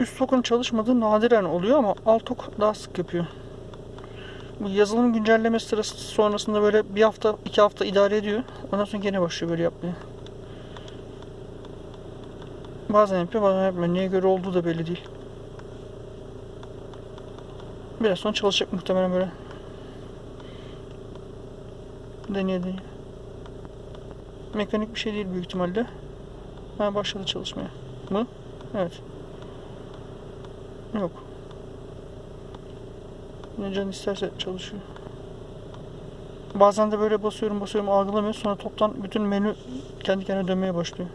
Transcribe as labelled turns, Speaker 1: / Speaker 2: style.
Speaker 1: üst tokun çalışmadığı nadiren oluyor ama alt tok daha sık yapıyor. Bu yazılım güncellemesi sırası sonrasında böyle bir hafta, iki hafta idare ediyor. Ondan sonra gene başlıyor böyle yapmaya. Bazen yapıyor, bazen yapmıyor. Neye göre olduğu da belli değil. Biraz sonra çalışacak muhtemelen böyle. Deneye deneye. Mekanik bir şey değil büyük ihtimalle. Ha başladı çalışmaya. Mı? Evet. Yok. Ne can isterse çalışıyor. Bazen de böyle basıyorum basıyorum algılamıyor. Sonra toptan bütün menü kendi kendine dönmeye başlıyor.